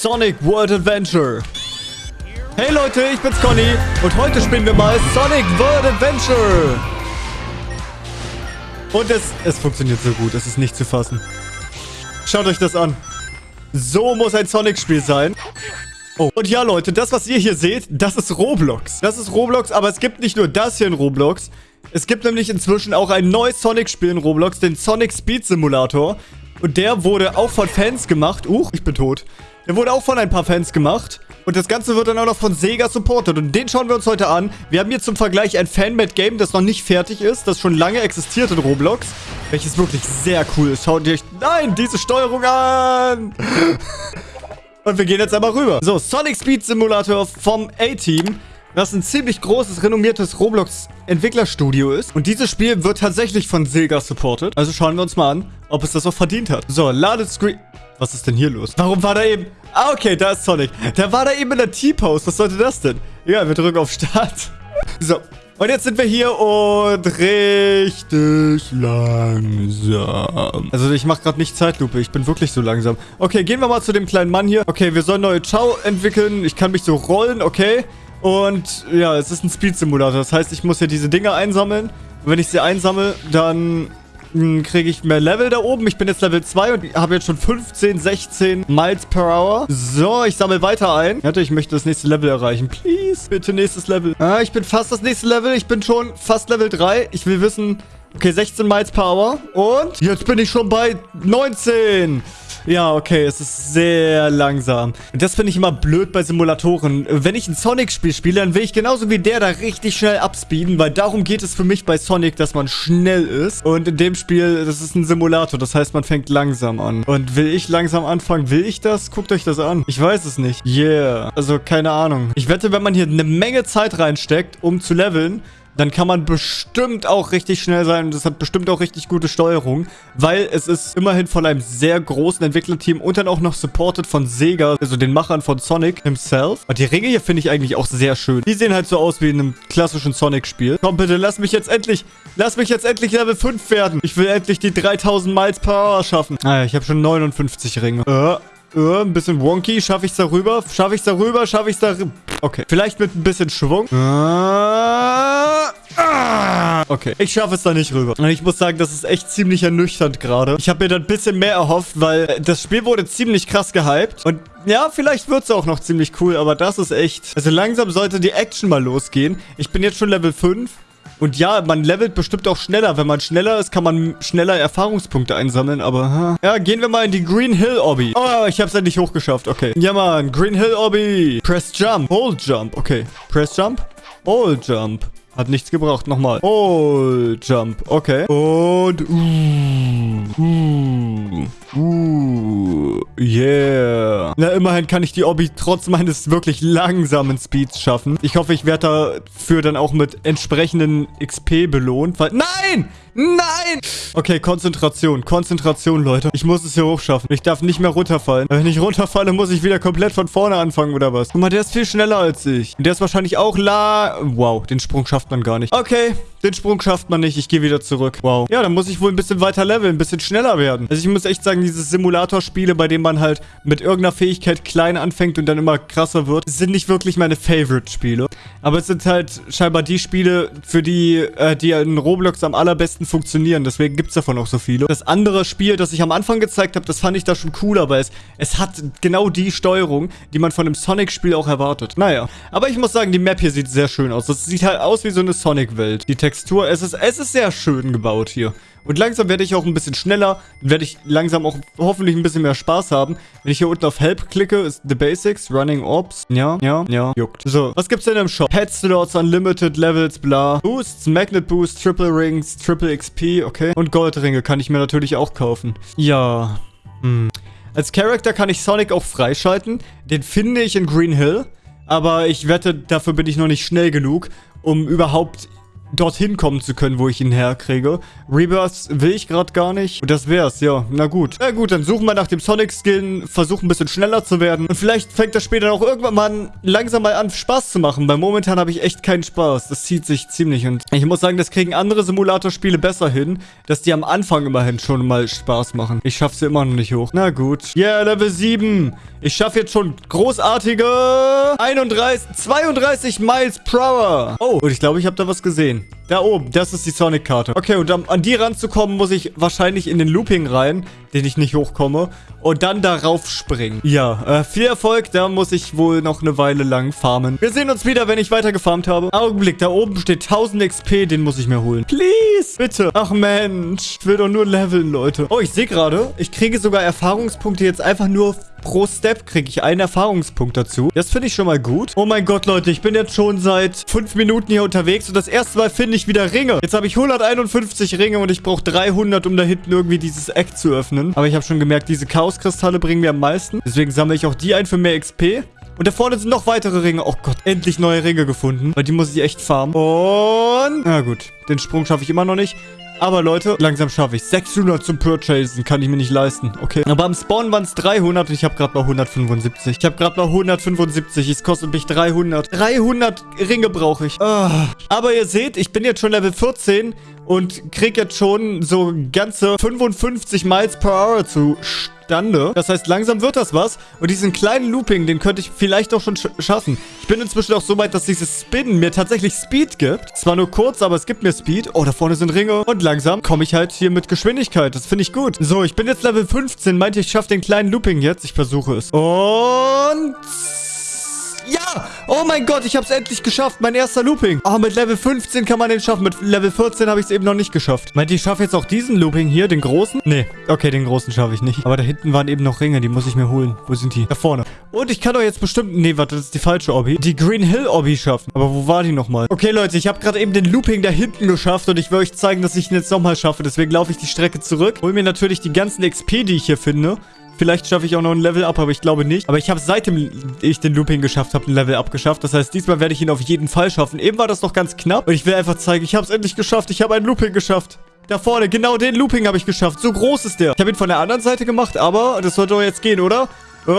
Sonic World Adventure. Hey Leute, ich bin's Conny und heute spielen wir mal Sonic World Adventure. Und es, es funktioniert so gut, es ist nicht zu fassen. Schaut euch das an. So muss ein Sonic-Spiel sein. Oh, und ja, Leute, das, was ihr hier seht, das ist Roblox. Das ist Roblox, aber es gibt nicht nur das hier in Roblox. Es gibt nämlich inzwischen auch ein neues Sonic-Spiel in Roblox, den Sonic Speed Simulator. Und der wurde auch von Fans gemacht. Uch, ich bin tot. Der wurde auch von ein paar Fans gemacht. Und das Ganze wird dann auch noch von Sega supported. Und den schauen wir uns heute an. Wir haben hier zum Vergleich ein Fanmade-Game, das noch nicht fertig ist, das schon lange existiert in Roblox. Welches wirklich sehr cool ist. Schaut euch... Nein, diese Steuerung an! Und wir gehen jetzt einmal rüber. So, Sonic Speed Simulator vom A-Team was ein ziemlich großes, renommiertes Roblox-Entwicklerstudio ist. Und dieses Spiel wird tatsächlich von Sega supported. Also schauen wir uns mal an, ob es das auch verdient hat. So, ladet Screen... Was ist denn hier los? Warum war da eben... Ah, okay, da ist Sonic. Der war da eben in der T-Pose. Was sollte das denn? Ja, wir drücken auf Start. So, und jetzt sind wir hier und richtig langsam. Also ich mache gerade nicht Zeitlupe. Ich bin wirklich so langsam. Okay, gehen wir mal zu dem kleinen Mann hier. Okay, wir sollen neue Ciao entwickeln. Ich kann mich so rollen, okay. Und ja, es ist ein Speed-Simulator. Das heißt, ich muss hier diese Dinger einsammeln. Und wenn ich sie einsammle, dann hm, kriege ich mehr Level da oben. Ich bin jetzt Level 2 und habe jetzt schon 15, 16 Miles per Hour. So, ich sammle weiter ein. Warte, ich möchte das nächste Level erreichen. Please, bitte nächstes Level. Ah, ich bin fast das nächste Level. Ich bin schon fast Level 3. Ich will wissen... Okay, 16 Miles per Hour. Und jetzt bin ich schon bei 19. Ja, okay, es ist sehr langsam. Das finde ich immer blöd bei Simulatoren. Wenn ich ein Sonic-Spiel spiele, dann will ich genauso wie der da richtig schnell abspeeden, weil darum geht es für mich bei Sonic, dass man schnell ist. Und in dem Spiel, das ist ein Simulator, das heißt, man fängt langsam an. Und will ich langsam anfangen? Will ich das? Guckt euch das an. Ich weiß es nicht. Yeah. Also, keine Ahnung. Ich wette, wenn man hier eine Menge Zeit reinsteckt, um zu leveln, dann kann man bestimmt auch richtig schnell sein und es hat bestimmt auch richtig gute Steuerung, weil es ist immerhin von einem sehr großen Entwicklerteam und dann auch noch supported von Sega, also den Machern von Sonic himself. Und die Ringe hier finde ich eigentlich auch sehr schön. Die sehen halt so aus wie in einem klassischen Sonic-Spiel. Komm bitte, lass mich jetzt endlich, lass mich jetzt endlich Level 5 werden. Ich will endlich die 3000 Miles per Hour schaffen. Ah, ich habe schon 59 Ringe. Äh. Uh, ein bisschen wonky. Schaffe ich es darüber? Schaffe ich es darüber? Schaffe ich es darüber? Okay. Vielleicht mit ein bisschen Schwung. Uh, ah. Okay. Ich schaffe es da nicht rüber. Und ich muss sagen, das ist echt ziemlich ernüchternd gerade. Ich habe mir da ein bisschen mehr erhofft, weil das Spiel wurde ziemlich krass gehypt. Und ja, vielleicht wird es auch noch ziemlich cool, aber das ist echt... Also langsam sollte die Action mal losgehen. Ich bin jetzt schon Level 5. Und ja, man levelt bestimmt auch schneller. Wenn man schneller ist, kann man schneller Erfahrungspunkte einsammeln, aber... Ja, gehen wir mal in die Green Hill Obby. Oh, ich hab's endlich hochgeschafft. Okay. Ja, Mann. Green Hill Obby. Press Jump. Hold Jump. Okay. Press Jump. Hold Jump. Hat nichts gebraucht. Nochmal. Hold Jump. Okay. Und... Uh, uh, uh, yeah. Na, immerhin kann ich die Obby trotz meines wirklich langsamen Speeds schaffen. Ich hoffe, ich werde dafür dann auch mit entsprechenden XP belohnt. Weil Nein! Nein! Okay, Konzentration. Konzentration, Leute. Ich muss es hier hochschaffen. Ich darf nicht mehr runterfallen. Wenn ich runterfalle, muss ich wieder komplett von vorne anfangen, oder was? Guck mal, der ist viel schneller als ich. Und der ist wahrscheinlich auch la... Wow, den Sprung schafft man gar nicht. Okay, den Sprung schafft man nicht. Ich gehe wieder zurück. Wow. Ja, dann muss ich wohl ein bisschen weiter leveln, ein bisschen schneller werden. Also ich muss echt sagen, diese Simulatorspiele, bei denen man halt mit irgendeiner Fähigkeit klein anfängt und dann immer krasser wird, sind nicht wirklich meine Favorite-Spiele. Aber es sind halt scheinbar die Spiele, für die, äh, die in Roblox am allerbesten besten funktionieren. Deswegen gibt es davon auch so viele. Das andere Spiel, das ich am Anfang gezeigt habe, das fand ich da schon cool, aber es, es hat genau die Steuerung, die man von einem Sonic-Spiel auch erwartet. Naja, aber ich muss sagen, die Map hier sieht sehr schön aus. Das sieht halt aus wie so eine Sonic-Welt. Die Textur, es ist, es ist sehr schön gebaut hier. Und langsam werde ich auch ein bisschen schneller. Werde ich langsam auch hoffentlich ein bisschen mehr Spaß haben. Wenn ich hier unten auf Help klicke, ist The Basics, Running Orbs. Ja, ja, ja, juckt. So, was gibt's denn im Shop? Pet Slots, Unlimited Levels, bla. Boosts, Magnet Boost, Triple Rings, Triple XP, okay. Und Goldringe kann ich mir natürlich auch kaufen. Ja, hm. Als Charakter kann ich Sonic auch freischalten. Den finde ich in Green Hill. Aber ich wette, dafür bin ich noch nicht schnell genug, um überhaupt dorthin kommen zu können, wo ich ihn herkriege. Rebirth will ich gerade gar nicht. Und das wär's, ja. Na gut. Na gut, dann suchen wir nach dem Sonic-Skin, versuchen ein bisschen schneller zu werden. Und vielleicht fängt das später auch irgendwann mal langsam mal an, Spaß zu machen. Weil momentan habe ich echt keinen Spaß. Das zieht sich ziemlich. Und ich muss sagen, das kriegen andere Simulatorspiele besser hin, dass die am Anfang immerhin schon mal Spaß machen. Ich schaffe sie immer noch nicht hoch. Na gut. Yeah, Level 7. Ich schaffe jetzt schon großartige 31, 32 Miles per Hour. Oh, und ich glaube, ich habe da was gesehen. soon. Da oben, das ist die Sonic-Karte. Okay, und um an die ranzukommen, muss ich wahrscheinlich in den Looping rein, den ich nicht hochkomme, und dann darauf springen. Ja, äh, viel Erfolg, da muss ich wohl noch eine Weile lang farmen. Wir sehen uns wieder, wenn ich weiter gefarmt habe. Augenblick, da oben steht 1000 XP, den muss ich mir holen. Please, bitte. Ach Mensch, ich will doch nur leveln, Leute. Oh, ich sehe gerade, ich kriege sogar Erfahrungspunkte jetzt einfach nur pro Step kriege ich einen Erfahrungspunkt dazu. Das finde ich schon mal gut. Oh mein Gott, Leute, ich bin jetzt schon seit fünf Minuten hier unterwegs und das erste Mal finde ich wieder Ringe. Jetzt habe ich 151 Ringe und ich brauche 300, um da hinten irgendwie dieses Eck zu öffnen. Aber ich habe schon gemerkt, diese Chaoskristalle bringen mir am meisten. Deswegen sammle ich auch die ein für mehr XP. Und da vorne sind noch weitere Ringe. Oh Gott, endlich neue Ringe gefunden. Weil die muss ich echt farmen. Und... Na gut, den Sprung schaffe ich immer noch nicht. Aber Leute, langsam schaffe ich 600 zum Purchasen. Kann ich mir nicht leisten. Okay. Aber am Spawn waren es 300 und ich habe gerade mal 175. Ich habe gerade mal 175. Es kostet mich 300. 300 Ringe brauche ich. Oh. Aber ihr seht, ich bin jetzt schon Level 14 und kriege jetzt schon so ganze 55 Miles per Hour zu zustande. Das heißt, langsam wird das was. Und diesen kleinen Looping, den könnte ich vielleicht auch schon sch schaffen. Ich bin inzwischen auch so weit, dass dieses Spinnen mir tatsächlich Speed gibt. Zwar nur kurz, aber es gibt mir Speed. Oh, da vorne sind Ringe. Und langsam komme ich halt hier mit Geschwindigkeit. Das finde ich gut. So, ich bin jetzt Level 15. Meinte, ich schaffe den kleinen Looping jetzt. Ich versuche es. Und... Ja! Oh mein Gott, ich habe es endlich geschafft. Mein erster Looping. Oh, mit Level 15 kann man den schaffen. Mit Level 14 habe ich es eben noch nicht geschafft. Meint ihr, ich schaffe jetzt auch diesen Looping hier, den großen? Nee. Okay, den großen schaffe ich nicht. Aber da hinten waren eben noch Ringe. Die muss ich mir holen. Wo sind die? Da vorne. Und ich kann doch jetzt bestimmt... Nee, warte, das ist die falsche Obby. Die Green Hill Obby schaffen. Aber wo war die nochmal? Okay, Leute, ich habe gerade eben den Looping da hinten geschafft. Und ich will euch zeigen, dass ich ihn jetzt nochmal schaffe. Deswegen laufe ich die Strecke zurück. Hol mir natürlich die ganzen XP, die ich hier finde. Vielleicht schaffe ich auch noch ein Level Up, aber ich glaube nicht. Aber ich habe seitdem ich den Looping geschafft habe, ein Level Up geschafft. Das heißt, diesmal werde ich ihn auf jeden Fall schaffen. Eben war das noch ganz knapp. Und ich will einfach zeigen, ich habe es endlich geschafft. Ich habe ein Looping geschafft. Da vorne, genau den Looping habe ich geschafft. So groß ist der. Ich habe ihn von der anderen Seite gemacht, aber das sollte doch jetzt gehen, oder? Oh,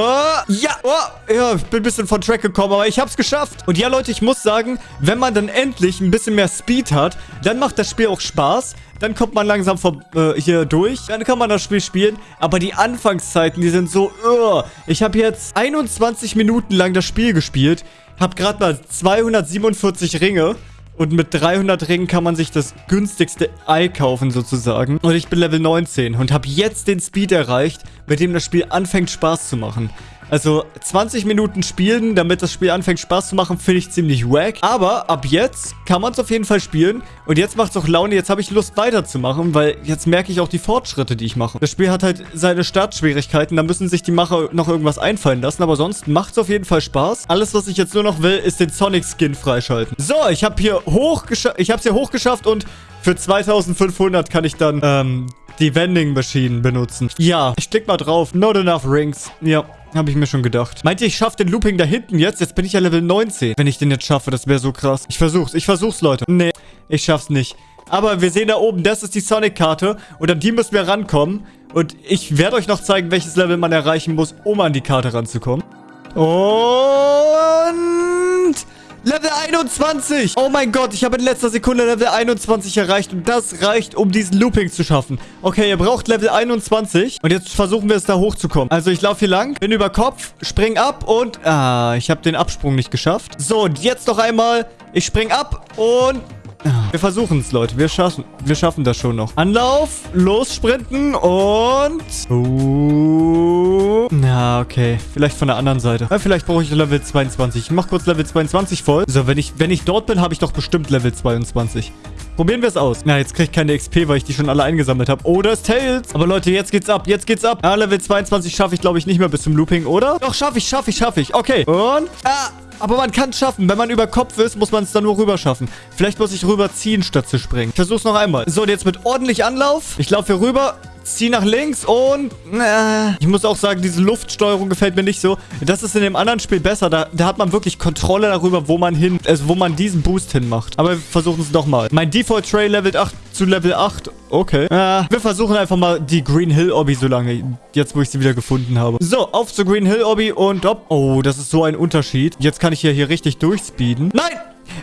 ja, oh, ja, ich bin ein bisschen von Track gekommen, aber ich hab's geschafft. Und ja, Leute, ich muss sagen, wenn man dann endlich ein bisschen mehr Speed hat, dann macht das Spiel auch Spaß. Dann kommt man langsam vor, äh, hier durch. Dann kann man das Spiel spielen. Aber die Anfangszeiten, die sind so, uh. Ich habe jetzt 21 Minuten lang das Spiel gespielt. Hab gerade mal 247 Ringe. Und mit 300 Ringen kann man sich das günstigste Ei kaufen sozusagen. Und ich bin Level 19 und habe jetzt den Speed erreicht, mit dem das Spiel anfängt Spaß zu machen. Also 20 Minuten spielen, damit das Spiel anfängt Spaß zu machen, finde ich ziemlich wack. Aber ab jetzt kann man es auf jeden Fall spielen. Und jetzt macht es auch Laune, jetzt habe ich Lust weiterzumachen, weil jetzt merke ich auch die Fortschritte, die ich mache. Das Spiel hat halt seine Startschwierigkeiten, da müssen sich die Macher noch irgendwas einfallen lassen. Aber sonst macht es auf jeden Fall Spaß. Alles, was ich jetzt nur noch will, ist den Sonic-Skin freischalten. So, ich habe hier hochgeschafft, ich habe es hier hochgeschafft und für 2500 kann ich dann ähm, die Vending Machine benutzen. Ja, ich klick mal drauf. Not enough rings. Ja, habe ich mir schon gedacht. Meint ihr, ich schaffe den Looping da hinten jetzt? Jetzt bin ich ja Level 19. Wenn ich den jetzt schaffe, das wäre so krass. Ich versuch's. Ich versuch's, Leute. Nee, ich schaff's nicht. Aber wir sehen da oben, das ist die Sonic-Karte. Und an die müssen wir rankommen. Und ich werde euch noch zeigen, welches Level man erreichen muss, um an die Karte ranzukommen. Und... Level 21. Oh mein Gott, ich habe in letzter Sekunde Level 21 erreicht. Und das reicht, um diesen Looping zu schaffen. Okay, ihr braucht Level 21. Und jetzt versuchen wir es da hochzukommen. Also ich laufe hier lang, bin über Kopf, spring ab und... Ah, ich habe den Absprung nicht geschafft. So, und jetzt noch einmal. Ich spring ab und... Wir versuchen es, Leute. Wir schaffen, wir schaffen das schon noch. Anlauf, los sprinten und... Uh, na, okay. Vielleicht von der anderen Seite. Ja, vielleicht brauche ich Level 22. Ich mache kurz Level 22 voll. So, wenn ich, wenn ich dort bin, habe ich doch bestimmt Level 22. Probieren wir es aus. Na, jetzt kriege ich keine XP, weil ich die schon alle eingesammelt habe. Oh, das Tails. Aber Leute, jetzt geht's ab. Jetzt geht's ab. Ja, Level 22 schaffe ich, glaube ich, nicht mehr bis zum Looping, oder? Doch, schaffe ich, schaffe ich, schaffe ich. Okay. Und... Ah, aber man kann es schaffen. Wenn man über Kopf ist, muss man es dann nur rüber schaffen. Vielleicht muss ich rüberziehen, statt zu springen. Ich versuch's noch einmal. So, und jetzt mit ordentlich Anlauf. Ich laufe hier rüber. Zieh nach links und... Äh, ich muss auch sagen, diese Luftsteuerung gefällt mir nicht so. Das ist in dem anderen Spiel besser. Da, da hat man wirklich Kontrolle darüber, wo man hin... Also wo man diesen Boost hinmacht. Aber wir versuchen es nochmal. Mein Default Trail levelt 8 zu Level 8. Okay. Äh, wir versuchen einfach mal die Green Hill Obby so lange. Jetzt, wo ich sie wieder gefunden habe. So, auf zur Green Hill Obby und... Op. Oh, das ist so ein Unterschied. Jetzt kann ich ja hier richtig durchspeeden. Nein!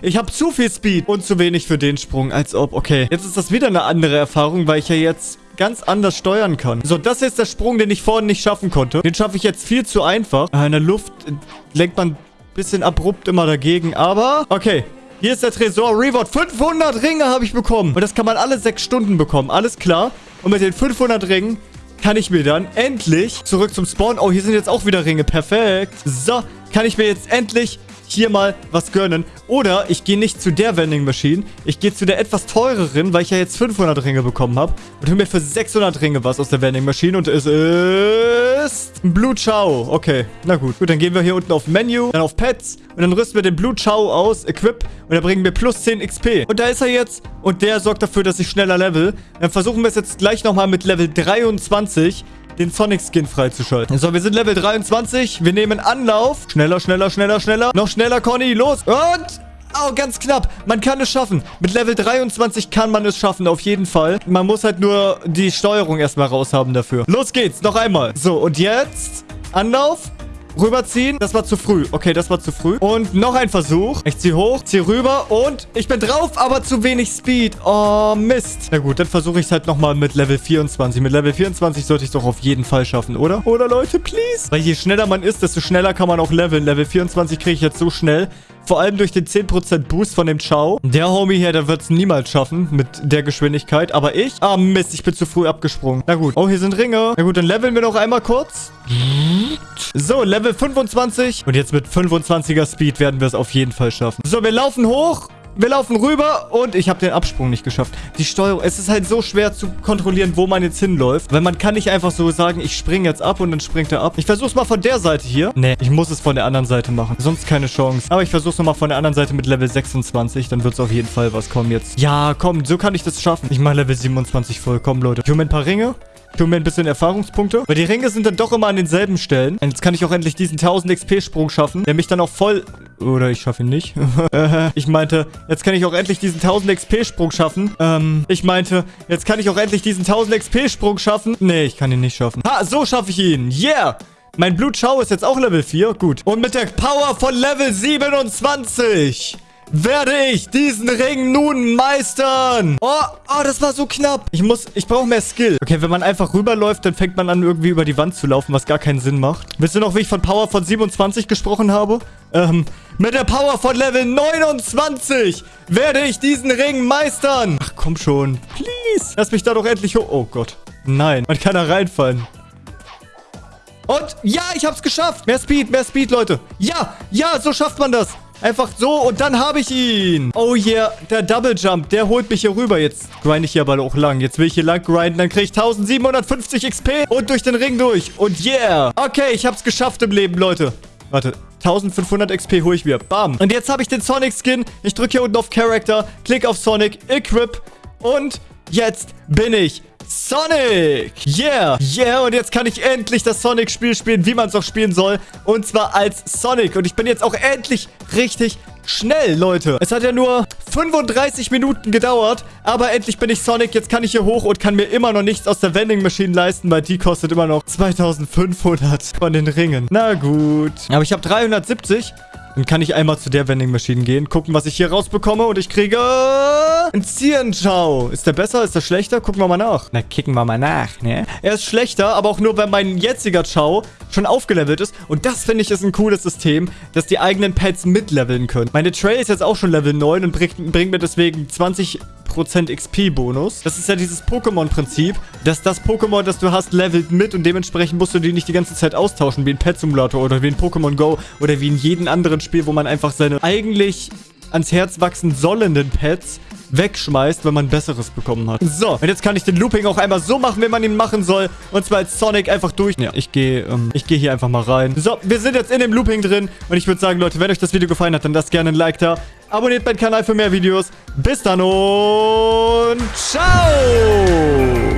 Ich habe zu viel Speed und zu wenig für den Sprung. Als ob, okay. Jetzt ist das wieder eine andere Erfahrung, weil ich ja jetzt ganz anders steuern kann. So, das ist der Sprung, den ich vorhin nicht schaffen konnte. Den schaffe ich jetzt viel zu einfach. Äh, in der Luft äh, lenkt man ein bisschen abrupt immer dagegen. Aber, okay. Hier ist der Tresor Reward. 500 Ringe habe ich bekommen. Und das kann man alle sechs Stunden bekommen. Alles klar. Und mit den 500 Ringen kann ich mir dann endlich zurück zum Spawn... Oh, hier sind jetzt auch wieder Ringe. Perfekt. So, kann ich mir jetzt endlich hier mal was gönnen. Oder ich gehe nicht zu der Vending Machine. Ich gehe zu der etwas teureren, weil ich ja jetzt 500 Ringe bekommen habe. Und hole mir für 600 Ringe was aus der Vending Machine. Und es ist... Blue Chow. Okay, na gut. Gut, dann gehen wir hier unten auf Menü, dann auf Pets. Und dann rüsten wir den Blue Chow aus, Equip. Und da bringen wir plus 10 XP. Und da ist er jetzt. Und der sorgt dafür, dass ich schneller level. Dann versuchen wir es jetzt gleich nochmal mit Level 23 den Sonic-Skin freizuschalten. So, wir sind Level 23. Wir nehmen Anlauf. Schneller, schneller, schneller, schneller. Noch schneller, Conny. Los. Und... Oh, ganz knapp. Man kann es schaffen. Mit Level 23 kann man es schaffen, auf jeden Fall. Man muss halt nur die Steuerung erstmal raushaben dafür. Los geht's, noch einmal. So, und jetzt Anlauf. Rüberziehen. Das war zu früh. Okay, das war zu früh. Und noch ein Versuch. Ich ziehe hoch, ziehe rüber und ich bin drauf, aber zu wenig Speed. Oh, Mist. Na gut, dann versuche ich es halt nochmal mit Level 24. Mit Level 24 sollte ich es doch auf jeden Fall schaffen, oder? Oder, Leute, please? Weil je schneller man ist, desto schneller kann man auch leveln. Level 24 kriege ich jetzt so schnell. Vor allem durch den 10% Boost von dem Chow. Der Homie hier, der wird es niemals schaffen mit der Geschwindigkeit. Aber ich? Ah, Mist, ich bin zu früh abgesprungen. Na gut. Oh, hier sind Ringe. Na gut, dann leveln wir noch einmal kurz. So, Level 25. Und jetzt mit 25er Speed werden wir es auf jeden Fall schaffen. So, wir laufen hoch. Wir laufen rüber und ich habe den Absprung nicht geschafft. Die Steuerung, es ist halt so schwer zu kontrollieren, wo man jetzt hinläuft. Weil man kann nicht einfach so sagen, ich springe jetzt ab und dann springt er ab. Ich versuche es mal von der Seite hier. Nee, ich muss es von der anderen Seite machen. Sonst keine Chance. Aber ich versuche es nochmal von der anderen Seite mit Level 26. Dann wird es auf jeden Fall was kommen jetzt. Ja, komm, so kann ich das schaffen. Ich mache Level 27 voll. Komm, Leute. Ich mir ein paar Ringe. Tun mir ein bisschen Erfahrungspunkte. Weil die Ringe sind dann doch immer an denselben Stellen. Und jetzt kann ich auch endlich diesen 1000 XP-Sprung schaffen, der mich dann auch voll... Oder ich schaffe ihn nicht. ich meinte, jetzt kann ich auch endlich diesen 1000 XP-Sprung schaffen. Ähm, ich meinte, jetzt kann ich auch endlich diesen 1000 XP-Sprung schaffen. Nee, ich kann ihn nicht schaffen. Ha, so schaffe ich ihn. Yeah! Mein Blutschau ist jetzt auch Level 4. Gut. Und mit der Power von Level 27 werde ich diesen Ring nun meistern. Oh, oh, das war so knapp. Ich muss, ich brauche mehr Skill. Okay, wenn man einfach rüberläuft, dann fängt man an, irgendwie über die Wand zu laufen, was gar keinen Sinn macht. Wisst ihr noch, wie ich von Power von 27 gesprochen habe? Ähm, mit der Power von Level 29 werde ich diesen Ring meistern. Ach, komm schon. Please. Lass mich da doch endlich hoch. Oh Gott. Nein, man kann da reinfallen. Und ja, ich hab's geschafft. Mehr Speed, mehr Speed, Leute. Ja, ja, so schafft man das. Einfach so und dann habe ich ihn. Oh yeah, der Double Jump, der holt mich hier rüber. Jetzt grind ich hier aber auch lang. Jetzt will ich hier lang grinden, dann kriege ich 1750 XP und durch den Ring durch. Und yeah. Okay, ich habe es geschafft im Leben, Leute. Warte, 1500 XP hole ich mir. Bam. Und jetzt habe ich den Sonic Skin. Ich drücke hier unten auf Character, klick auf Sonic, Equip und jetzt bin ich Sonic. Yeah. Yeah, und jetzt kann ich endlich das Sonic-Spiel spielen, wie man es auch spielen soll. Und zwar als Sonic. Und ich bin jetzt auch endlich richtig schnell, Leute. Es hat ja nur 35 Minuten gedauert, aber endlich bin ich Sonic. Jetzt kann ich hier hoch und kann mir immer noch nichts aus der Vending Machine leisten, weil die kostet immer noch 2500 von den Ringen. Na gut. Aber ich habe 370 dann kann ich einmal zu der Vending Machine gehen, gucken, was ich hier rausbekomme und ich kriege ein Cienchao. Ist der besser? Ist der schlechter? Gucken wir mal nach. Na, kicken wir mal nach, ne? Er ist schlechter, aber auch nur, wenn mein jetziger Chao schon aufgelevelt ist. Und das, finde ich, ist ein cooles System, dass die eigenen Pets mitleveln können. Meine Trail ist jetzt auch schon Level 9 und bringt, bringt mir deswegen 20 XP-Bonus. Das ist ja dieses Pokémon-Prinzip, dass das Pokémon, das du hast, levelt mit und dementsprechend musst du die nicht die ganze Zeit austauschen, wie ein Pet-Simulator oder wie ein Pokémon Go oder wie in jedem anderen Spiel, wo man einfach seine eigentlich ans Herz wachsen sollenden Pets wegschmeißt, wenn man Besseres bekommen hat. So, und jetzt kann ich den Looping auch einmal so machen, wie man ihn machen soll. Und zwar als Sonic einfach durch. Ja, ich gehe ähm, ich gehe hier einfach mal rein. So, wir sind jetzt in dem Looping drin. Und ich würde sagen, Leute, wenn euch das Video gefallen hat, dann lasst gerne ein Like da. Abonniert meinen Kanal für mehr Videos. Bis dann und ciao!